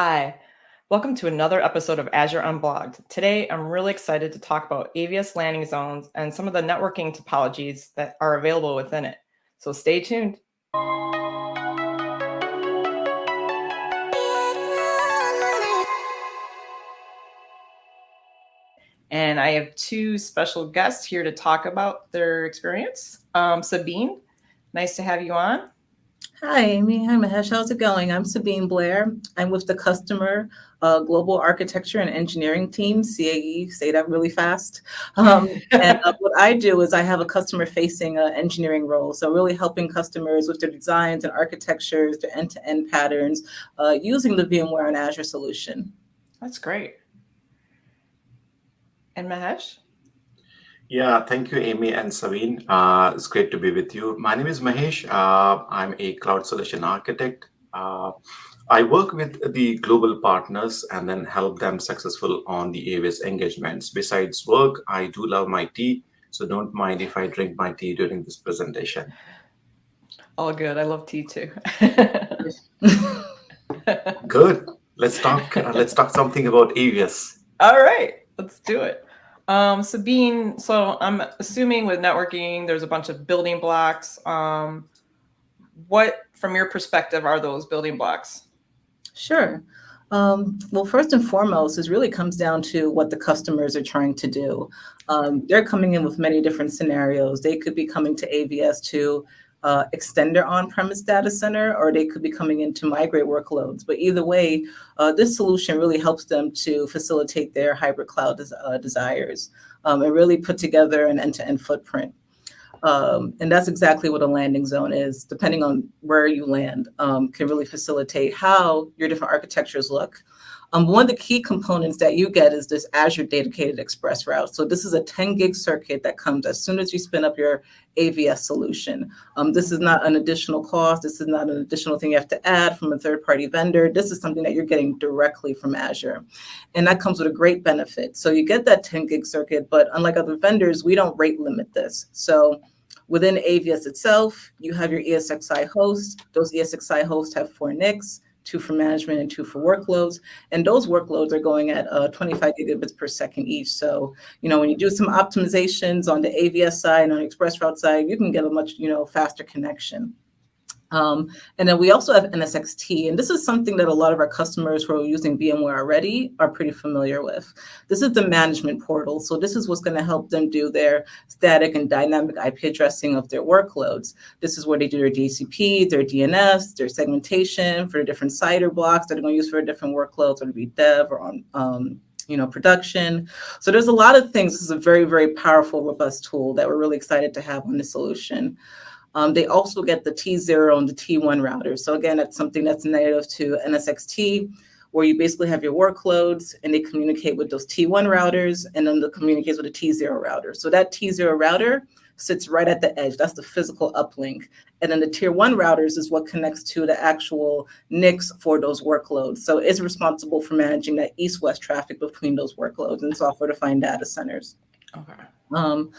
Hi, welcome to another episode of Azure Unblogged. Today, I'm really excited to talk about AVS landing zones and some of the networking topologies that are available within it. So stay tuned. And I have two special guests here to talk about their experience. Um, Sabine, nice to have you on. Hi, Amy. Hi, Mahesh. How's it going? I'm Sabine Blair. I'm with the Customer uh, Global Architecture and Engineering Team, CAE, say that really fast. Um, and uh, what I do is I have a customer-facing uh, engineering role, so really helping customers with their designs and architectures, their end-to-end -end patterns, uh, using the VMware and Azure solution. That's great. And Mahesh? Yeah, thank you, Amy and Sabine. Uh, it's great to be with you. My name is Mahesh. Uh, I'm a cloud solution architect. Uh, I work with the global partners and then help them successful on the AVS engagements. Besides work, I do love my tea, so don't mind if I drink my tea during this presentation. All good. I love tea too. good. Let's talk. Uh, let's talk something about AVS. All right, let's do it. Um, Sabine, so I'm assuming with networking, there's a bunch of building blocks. Um, what, from your perspective, are those building blocks? Sure. Um, well, first and foremost, it really comes down to what the customers are trying to do. Um, they're coming in with many different scenarios. They could be coming to AVS to uh, extend their on-premise data center, or they could be coming in to migrate workloads. But either way, uh, this solution really helps them to facilitate their hybrid cloud des uh, desires um, and really put together an end-to-end -end footprint. Um, and that's exactly what a landing zone is, depending on where you land, um, can really facilitate how your different architectures look, um, one of the key components that you get is this Azure Dedicated Express Route. So this is a 10 gig circuit that comes as soon as you spin up your AVS solution. Um, this is not an additional cost. This is not an additional thing you have to add from a third party vendor. This is something that you're getting directly from Azure. And that comes with a great benefit. So you get that 10 gig circuit, but unlike other vendors, we don't rate limit this. So within AVS itself, you have your ESXi host. Those ESXi hosts have four NICs two for management and two for workloads. And those workloads are going at uh, 25 gigabits per second each. So, you know, when you do some optimizations on the AVS side and on the express route side, you can get a much, you know, faster connection. Um, and then we also have NSXT, and this is something that a lot of our customers who are using VMware already are pretty familiar with. This is the management portal. So this is what's going to help them do their static and dynamic IP addressing of their workloads. This is where they do their DHCP, their DNS, their segmentation for the different CIDR blocks that they're going to use for different workloads, whether it be dev or on um, you know, production. So there's a lot of things. This is a very, very powerful, robust tool that we're really excited to have on the solution. Um, they also get the T0 and the T1 routers. So again, that's something that's native to NSXT, where you basically have your workloads and they communicate with those T1 routers and then they communicate with a T0 router. So that T0 router sits right at the edge. That's the physical uplink. And then the tier one routers is what connects to the actual NICs for those workloads. So it's responsible for managing that east-west traffic between those workloads and software-defined data centers. Okay. Um,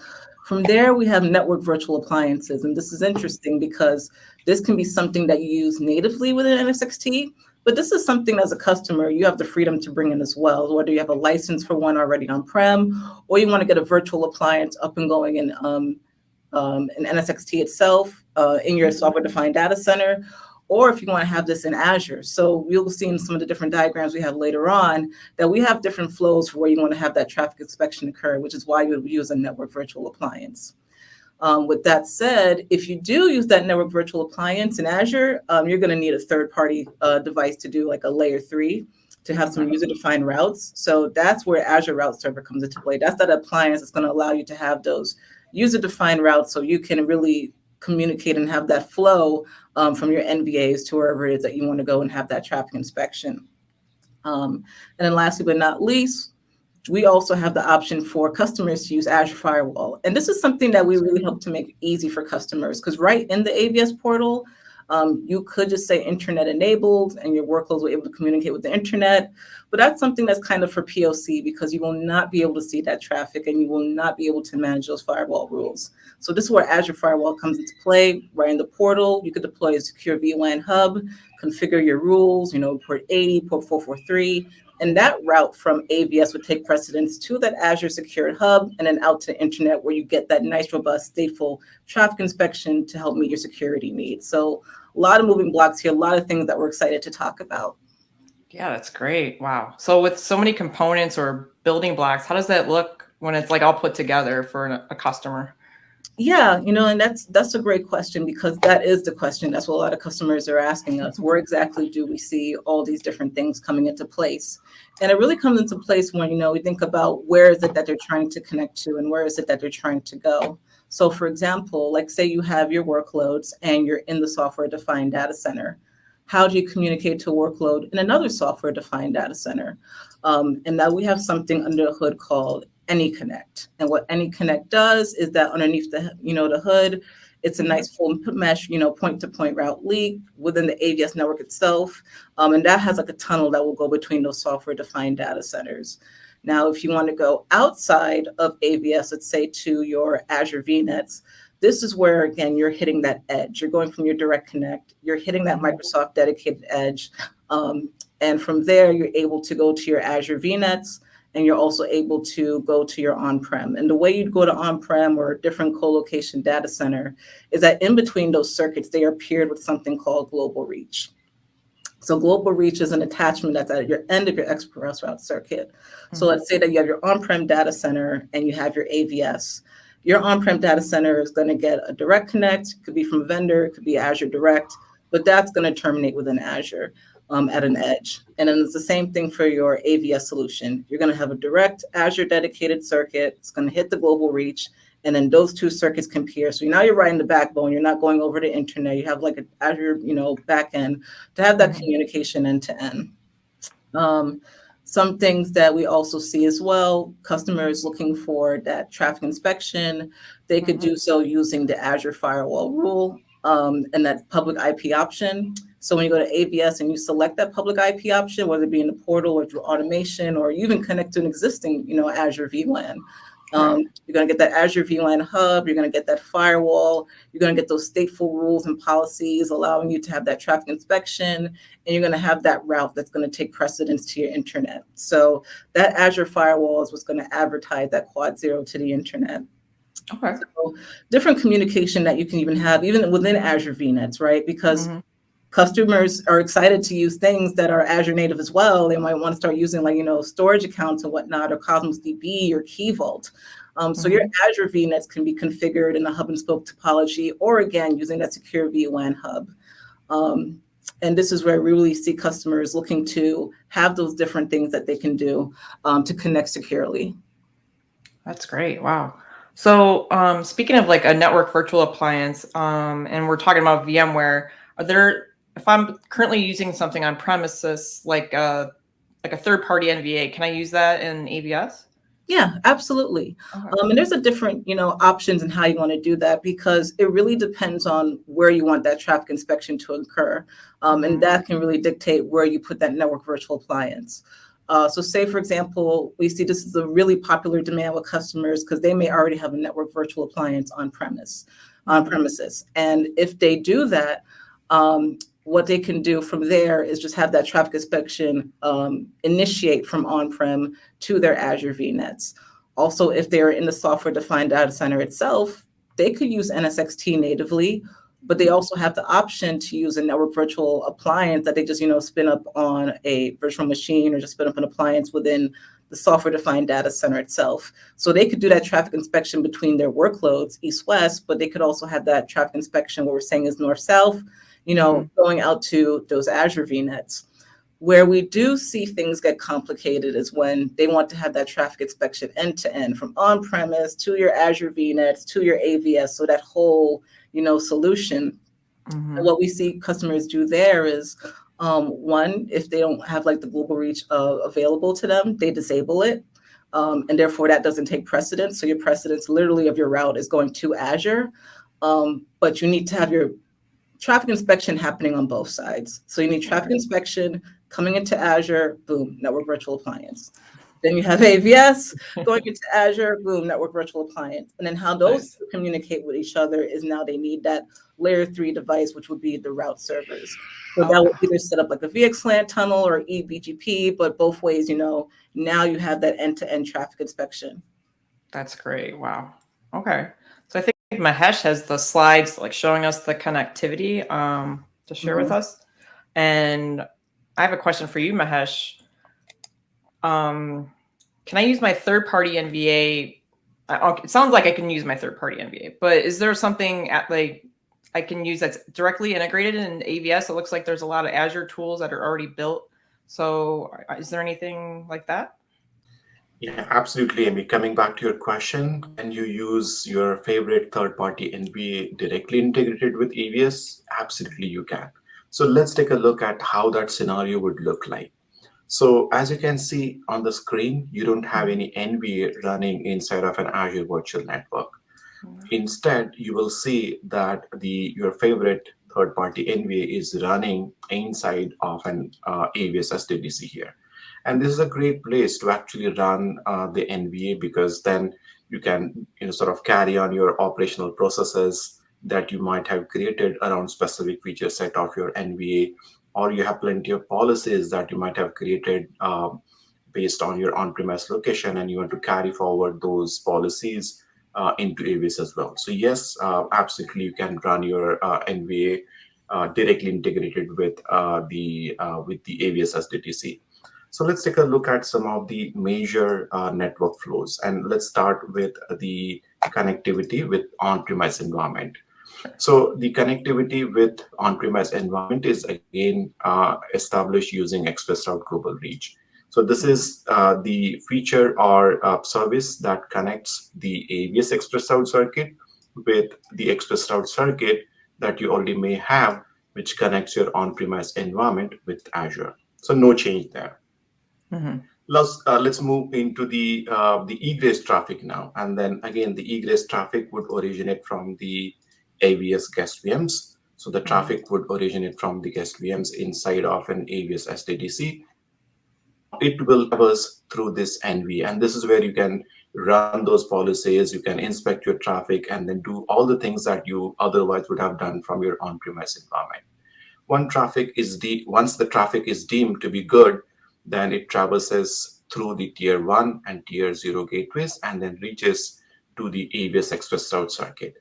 from there, we have network virtual appliances. And this is interesting because this can be something that you use natively within NSXT, but this is something as a customer, you have the freedom to bring in as well, whether you have a license for one already on-prem, or you want to get a virtual appliance up and going in, um, um, in NSXT itself, uh, in your software-defined data center, or if you want to have this in Azure. So you'll see in some of the different diagrams we have later on that we have different flows for where you want to have that traffic inspection occur, which is why you would use a network virtual appliance. Um, with that said, if you do use that network virtual appliance in Azure, um, you're going to need a third-party uh, device to do like a layer three to have some user-defined routes. So that's where Azure Route Server comes into play. That's that appliance that's going to allow you to have those user-defined routes so you can really communicate and have that flow um, from your NVAs to wherever it is that you want to go and have that traffic inspection. Um, and then lastly but not least, we also have the option for customers to use Azure Firewall. And this is something that we really hope to make easy for customers because right in the AVS portal, um, you could just say internet enabled and your workloads be able to communicate with the internet. But that's something that's kind of for POC because you will not be able to see that traffic and you will not be able to manage those firewall rules. So this is where Azure Firewall comes into play. Right in the portal, you could deploy a secure vWAN hub, configure your rules, you know, port 80, port 443, and that route from AVS would take precedence to that Azure Secured Hub and then out to internet where you get that nice, robust, stateful traffic inspection to help meet your security needs. So a lot of moving blocks here, a lot of things that we're excited to talk about. Yeah, that's great. Wow. So with so many components or building blocks, how does that look when it's like all put together for a customer? Yeah, you know, and that's that's a great question because that is the question. That's what a lot of customers are asking us. Where exactly do we see all these different things coming into place? And it really comes into place when, you know, we think about where is it that they're trying to connect to and where is it that they're trying to go. So for example, like say you have your workloads and you're in the software defined data center. How do you communicate to workload in another software defined data center? Um, and now we have something under the hood called AnyConnect. And what AnyConnect does is that underneath the, you know, the hood, it's a nice full mesh, you know, point-to-point -point route leak within the AVS network itself. Um, and that has like a tunnel that will go between those software-defined data centers. Now, if you want to go outside of AVS, let's say to your Azure VNets, this is where, again, you're hitting that edge. You're going from your direct connect, you're hitting that Microsoft dedicated edge. Um, and from there, you're able to go to your Azure VNets, and you're also able to go to your on-prem. And the way you'd go to on-prem or a different co-location data center is that in between those circuits, they are paired with something called global reach. So global reach is an attachment that's at your end of your express route circuit. Mm -hmm. So let's say that you have your on-prem data center and you have your AVS. Your on-prem data center is going to get a direct connect, could be from a vendor, it could be Azure Direct, but that's going to terminate within Azure um, at an edge. And then it's the same thing for your AVS solution. You're going to have a direct Azure dedicated circuit. It's going to hit the global reach. And then those two circuits can peer. So now you're riding the backbone. You're not going over the internet. You have like an Azure, you know, backend to have that communication end to end. Um, some things that we also see as well, customers looking for that traffic inspection, they could mm -hmm. do so using the Azure firewall rule um, and that public IP option. So when you go to AVS and you select that public IP option, whether it be in the portal or through automation, or you even connect to an existing, you know, Azure vWAN, um, you're going to get that Azure vWAN hub. You're going to get that firewall. You're going to get those stateful rules and policies allowing you to have that traffic inspection. And you're going to have that route that's going to take precedence to your internet. So that Azure firewall is what's going to advertise that quad zero to the internet. Okay. So different communication that you can even have even within Azure VNets, right? Because mm -hmm. Customers are excited to use things that are Azure native as well. They might want to start using like, you know, storage accounts and whatnot, or Cosmos DB or Key Vault. Um, so mm -hmm. your mm-hmm. Azure VNets can be configured in a hub and spoke topology, or again, using that secure vWAN hub. Um, and this is where we really see customers looking to have those different things that they can do um, to connect securely. That's great. Wow. So um, speaking of like a network virtual appliance, um, and we're talking about VMware, are there, if I'm currently using something on premises, like a, like a third party NVA, can I use that in AVS? Yeah, absolutely. Okay. Um, and there's a different, you know, options and how you want to do that because it really depends on where you want that traffic inspection to occur. Um, and mm-hmm. that can really dictate where you put that network virtual appliance. Uh, so say, for example, we see this is a really popular demand with customers because they may already have a network virtual appliance on premise, on mm-hmm. premises. And if they do that, um, what they can do from there is just have that traffic inspection um, initiate from on-prem to their Azure VNets. Also, if they're in the software-defined data center itself, they could use NSXT natively, but they also have the option to use a network virtual appliance that they just, you know, spin up on a virtual machine or just spin up an appliance within the software defined data center itself. So they could do that traffic inspection between their workloads, east-west, but they could also have that traffic inspection, what we're saying is north-south, you know, mm -hmm. going out to those Azure VNets. Where we do see things get complicated is when they want to have that traffic inspection end to end from on-premise to your Azure VNets to your AVS. So that whole you know, solution. Mm-hmm. what we see customers do there is um, one, if they don't have like the global reach uh, available to them, they disable it. Um, and therefore that doesn't take precedence. So your precedence literally of your route is going to Azure, um, but you need to have your traffic inspection happening on both sides. So you need traffic inspection coming into Azure, boom, network virtual appliance. Then you have AVS going into Azure, boom, network virtual appliance. And then how those nice. communicate with each other is now they need that layer three device, which would be the route servers. So that would either set up like a VXLAN tunnel or eBGP, but both ways, you know, now you have that end-to-end -end traffic inspection. That's great. Wow. Okay. So I think Mahesh has the slides like showing us the connectivity um, to share mm -hmm. with mm-hmm. us. And I have a question for you, Mahesh. Um, can I use my third-party NVA? It sounds like I can use my third-party NVA, but is there something at like I can use that's directly integrated in AVS? It looks like there's a lot of Azure tools that are already built. So is there anything like that? Yeah, absolutely. Amy, coming back to your question, can you use your favorite third-party NVA directly integrated with AVS? Absolutely, you can. So let's take a look at how that scenario would look like. So as you can see on the screen, you don't have any NVA running inside of an Azure Virtual Network. Mm -hmm. Instead, you will see that the your favorite third-party NVA is running inside of an uh, AVS SDDC here. And this is a great place to actually run uh, the NVA because then you can you know, sort of carry on your operational processes that you might have created around specific feature set of your NVA or you have plenty of policies that you might have created uh, based on your on-premise location and you want to carry forward those policies uh, into AVS as well. So yes, uh, absolutely, you can run your uh, NVA uh, directly integrated with uh, the with the AVS SDDC. So let's take a look at some of the major network flows, and let's start with the connectivity with on-premise environment. So the connectivity with on-premise environment is again uh, established using Express Route Global Reach. So this is uh, the feature or uh, service that connects the AVS Express Route circuit with the Express Route circuit that you already may have, which connects your on-premise environment with Azure. So no change there. Mm -hmm. Let's, uh, let's move into the uh, the egress traffic now. And then again, the egress traffic would originate from the AVS guest VMs. So the mm-hmm. traffic would originate from the guest VMs inside of an AVS SDDC. It will traverse through this NV, and this is where you can run those policies, you can inspect your traffic, and then do all the things that you otherwise would have done from your on-premise environment. One traffic is once the traffic is deemed to be good, then it traverses through the tier one and tier zero gateways and then reaches to the AVS Express Route circuit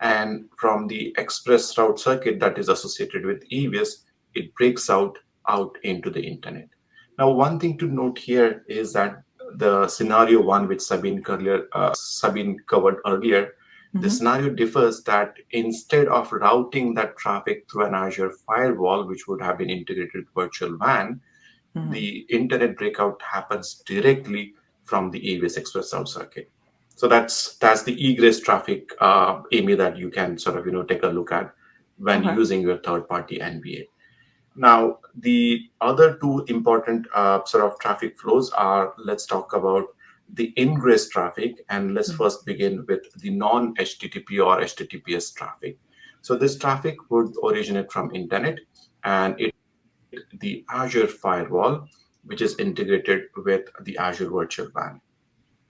and from the express route circuit that is associated with AVS, it breaks out out into the internet. Now, one thing to note here is that the scenario one, which Sabine, earlier, uh, Sabine covered earlier, mm -hmm. the mm-hmm. scenario differs that instead of routing that traffic through an Azure firewall, which would have been integrated virtual WAN, mm -hmm. the internet breakout happens directly from the AVS Express Route circuit. So that's that's the egress traffic, uh, Amy, that you can sort of you know take a look at when okay. using your third-party NVA. Now, the other two important uh, sort of traffic flows are, let's talk about the ingress traffic, and let's mm -hmm. first begin with the non-HTTP or HTTPS traffic. So this traffic would originate from internet, and it the Azure firewall, which is integrated with the Azure Virtual WAN.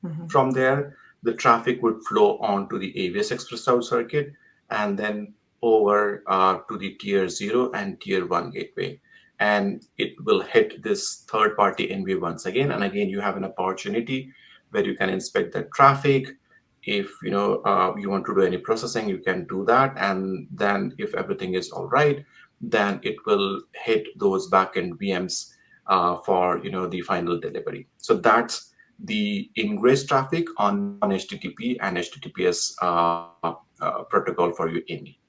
Mm -hmm. From there, the traffic would flow onto the AVS Express Route circuit and then over uh, to the tier zero and tier one gateway. And it will hit this third party NV once again. And again, you have an opportunity where you can inspect the traffic. If you know uh, you want to do any processing, you can do that. And then if everything is all right, then it will hit those backend VMs uh, for you know the final delivery. So that's the ingress traffic on on HTTP and HTTPS uh, uh, protocol for you Amy.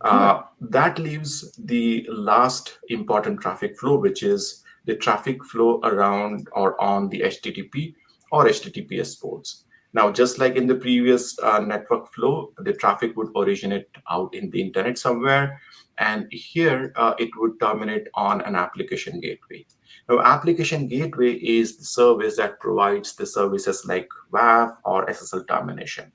Uh, that leaves the last important traffic flow, which is the traffic flow around or on the HTTP or HTTPS ports. Now, just like in the previous uh, network flow, the traffic would originate out in the internet somewhere. And here uh, it would terminate on an application gateway. Now, application gateway is the service that provides the services like WAF or SSL termination.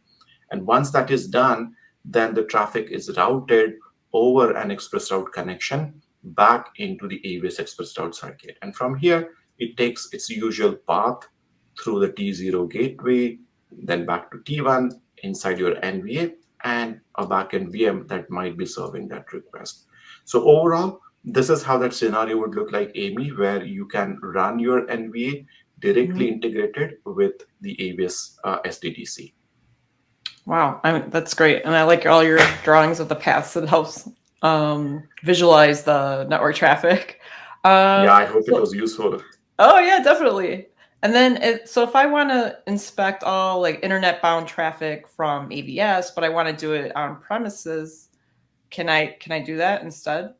And once that is done, then the traffic is routed over an express route connection back into the AVS express route circuit. And from here, it takes its usual path through the T0 gateway, then back to T1 inside your NVA and a backend VM that might be serving that request. So overall, this is how that scenario would look like, Amy, where you can run your NVA directly mm -hmm. integrated with the AVS uh, SDDC. Wow, I mean, that's great. And I like all your drawings of the paths. It helps um, visualize the network traffic. Uh, yeah, I hope so, it was useful. Oh yeah, definitely. And then, it, so if I want to inspect all like internet bound traffic from AVS, but I want to do it on premises, can I can I do that instead?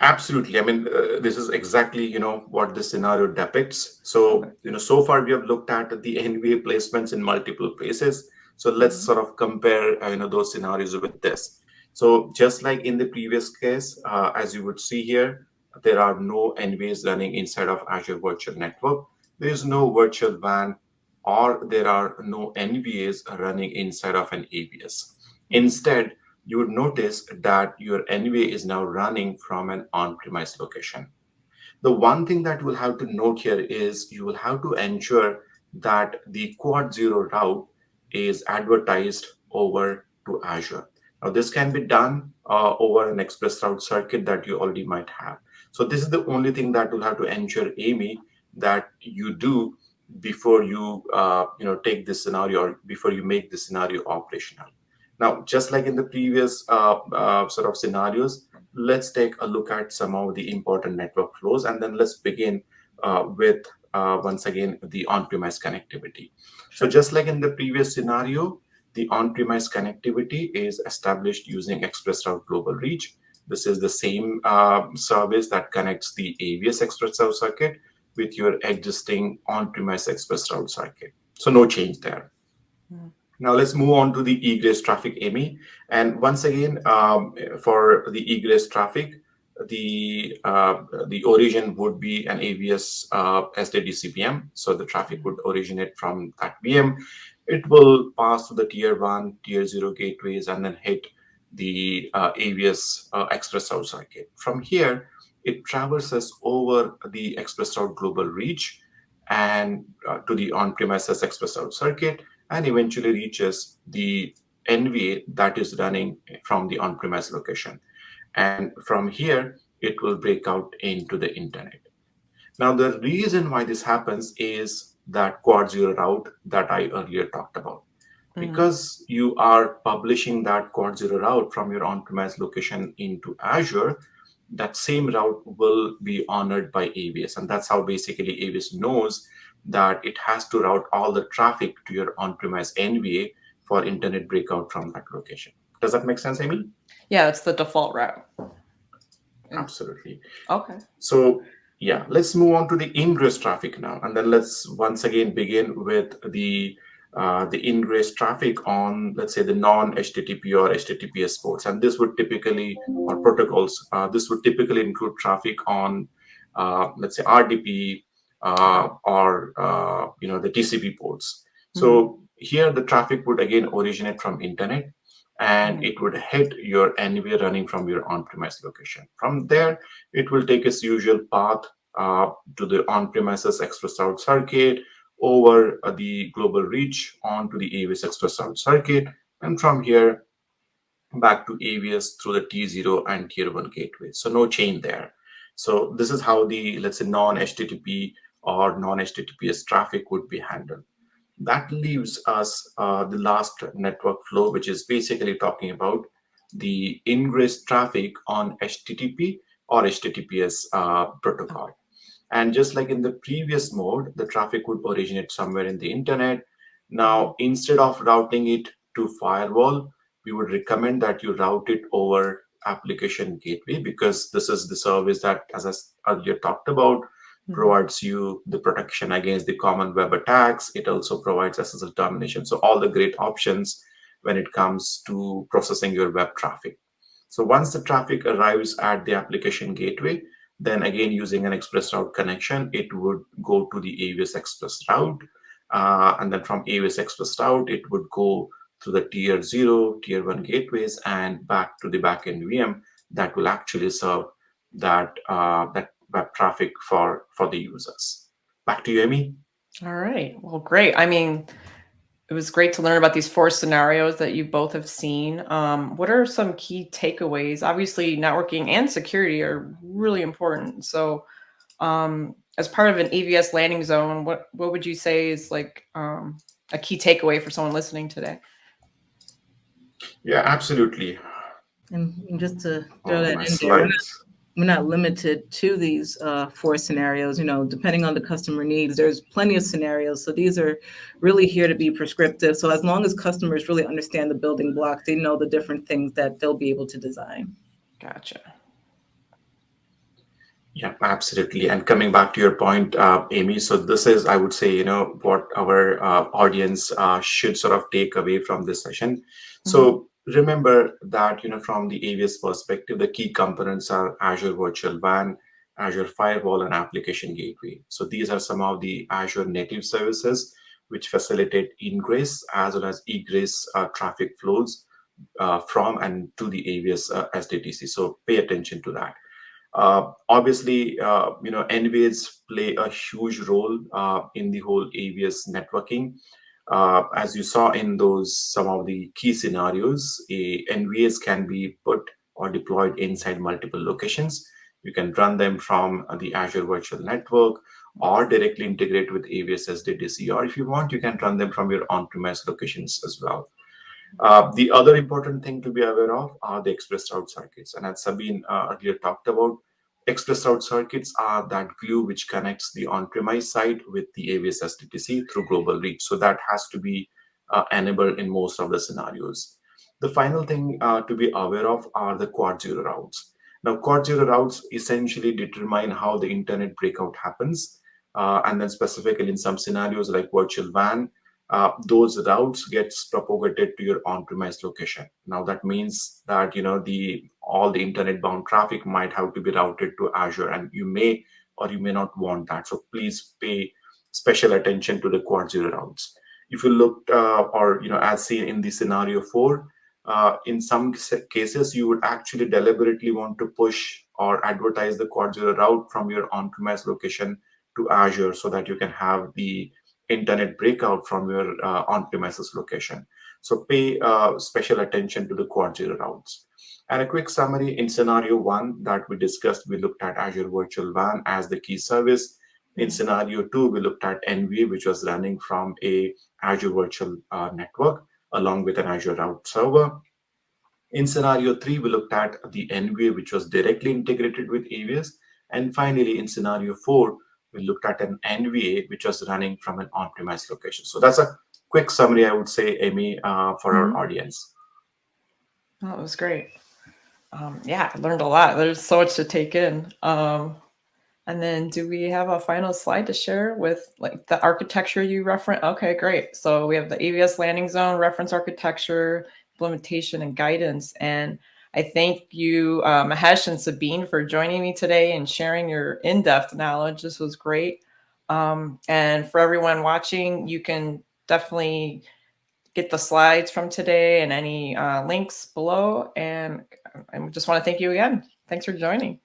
Absolutely. I mean, uh, this is exactly you know what the scenario depicts. So you know, so far we have looked at the NVA placements in multiple places. So let's mm-hmm. sort of compare uh, you know those scenarios with this. So just like in the previous case, uh, as you would see here, there are no NVAs running inside of Azure Virtual Network. There is no virtual WAN or there are no NVAs running inside of an AVS. Instead, you would notice that your NVA is now running from an on-premise location. The one thing that we'll have to note here is you will have to ensure that the quad zero route is advertised over to Azure. Now, this can be done uh, over an express route circuit that you already might have. So this is the only thing that you'll have to ensure, Amy, that you do before you uh, you know take this scenario or before you make the scenario operational. Now, just like in the previous uh, uh, sort of scenarios, let's take a look at some of the important network flows, and then let's begin uh, with uh, once again the on-premise connectivity. So just like in the previous scenario, the on-premise connectivity is established using ExpressRoute Global Reach. This is the same uh, service that connects the AVS ExpressRoute circuit with your existing on-premise Express Route circuit. So no change there. Mm. Now let's move on to the egress traffic, Amy. And once again, um, for the egress traffic, the uh, the origin would be an AVS uh, SDDC VM. So the traffic would originate from that VM. It will pass through the tier one, tier zero gateways, and then hit the uh, AVS uh, Express Route circuit. From here, it traverses over the Express Route global reach and uh, to the on-premises Express Route circuit and eventually reaches the NVA that is running from the on-premise location. And from here, it will break out into the internet. Now, the reason why this happens is that quad zero route that I earlier talked about. Mm. Because you are publishing that quad zero route from your on-premise location into Azure, that same route will be honored by AVS. And that's how basically AVS knows that it has to route all the traffic to your on-premise NVA for internet breakout from that location. Does that make sense, Amy? Yeah, it's the default route. Mm. Absolutely. Okay. So yeah, let's move on to the ingress traffic now. And then let's once again begin with the uh, the ingress traffic on, let's say, the non-HTTP or HTTPS ports. And this would typically, or protocols, uh, this would typically include traffic on, uh, let's say, RDP, uh, or uh, you know the TCP ports. So mm -hmm. here the traffic would again originate from internet and mm -hmm. it would hit your NVA running from your on-premise location. From there, it will take its usual path uh, to the on-premises express route circuit over the global reach onto the AVS express route circuit. And from here, back to AVS through the T0 and Tier 1 gateway. So no chain there. So this is how the, let's say, non-HTTP or non-HTTPS traffic would be handled. That leaves us uh, the last network flow, which is basically talking about the ingress traffic on HTTP or HTTPS uh, protocol. And just like in the previous mode, the traffic would originate somewhere in the internet. Now, instead of routing it to firewall, we would recommend that you route it over application gateway because this is the service that, as I earlier talked about, Hmm. provides you the protection against the common web attacks. It also provides SSL termination. So all the great options when it comes to processing your web traffic. So once the traffic arrives at the application gateway, then again, using an express route connection, it would go to the AVS express route. Uh, and then from AVS express route, it would go to the tier zero, tier one gateways and back to the backend VM that will actually serve that, uh, that web traffic for, for the users. Back to you, Amy. All right. Well, great. I mean, it was great to learn about these four scenarios that you both have seen. Um, what are some key takeaways? Obviously, networking and security are really important. So, um, as part of an AVS landing zone, what what would you say is like um, a key takeaway for someone listening today? Yeah, absolutely. And and just to throw Oh, that my in there, we're not, slides. we're not limited to these uh, four scenarios. You know, depending on the customer needs, there's plenty of scenarios. So these are really here to be prescriptive. So as long as customers really understand the building blocks, they know the different things that they'll be able to design. Gotcha. Yeah, absolutely. And coming back to your point, uh, Amy, so this is, I would say, you know, what our uh, audience uh, should sort of take away from this session. So remember that, you know, from the AVS perspective, the key components are Azure Virtual WAN, Azure Firewall, and Application Gateway. So these are some of the Azure native services which facilitate ingress as well as egress uh, traffic flows uh, from and to the AVS uh, SDDC. So pay attention to that. Uh, obviously, uh, you know, NVAs play a huge role uh, in the whole AVS networking. Uh, as you saw in those some of the key scenarios, a NVAs can be put or deployed inside multiple locations. You can run them from the Azure Virtual Network or directly integrate with AVS SDDC, or if you want, you can run them from your on-premise locations as well. Uh, the other important thing to be aware of are the express route circuits. And as Sabine uh, earlier talked about, express route circuits are that glue which connects the on-premise side with the AVS SDDC through global reach. So that has to be uh, enabled in most of the scenarios. The final thing uh, to be aware of are the quad zero routes. Now, quad zero routes essentially determine how the internet breakout happens. Uh, and then specifically in some scenarios like virtual WAN, uh, those routes gets propagated to your on-premise location. Now that means that you know the all the internet bound traffic might have to be routed to Azure, and you may or you may not want that. So please pay special attention to the quad zero routes. If you look uh, or you know as seen in the scenario four, uh, in some cases you would actually deliberately want to push or advertise the quad zero route from your on-premise location to Azure so that you can have the internet breakout from your uh, on-premises location. So pay uh, special attention to the quad zero routes. And a quick summary in scenario one that we discussed, we looked at Azure Virtual WAN as the key service. In scenario two, we looked at NVA, which was running from a Azure Virtual uh, Network along with an Azure Route Server. In scenario three, we looked at the NVA, which was directly integrated with AVS. And finally, in scenario four, we looked at an NVA, which was running from an on-premise location. So that's a quick summary, I would say, Amy, uh, for Mhm. our audience. That was great. Um, yeah, I learned a lot. There's so much to take in. Um, and then do we have a final slide to share with like the architecture you reference? Okay, great. So we have the AVS landing zone, reference architecture, implementation and guidance. And I thank you, uh, Mahesh and Sabine for joining me today and sharing your in-depth knowledge. This was great. Um, and for everyone watching, you can definitely get the slides from today and any uh, links below. And I just want to thank you again. Thanks for joining.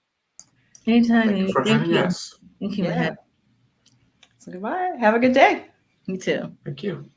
Anytime. Thank you Amy. for Thank having you. us. Thank you, Yeah. So goodbye. Have a good day. You too. Thank you.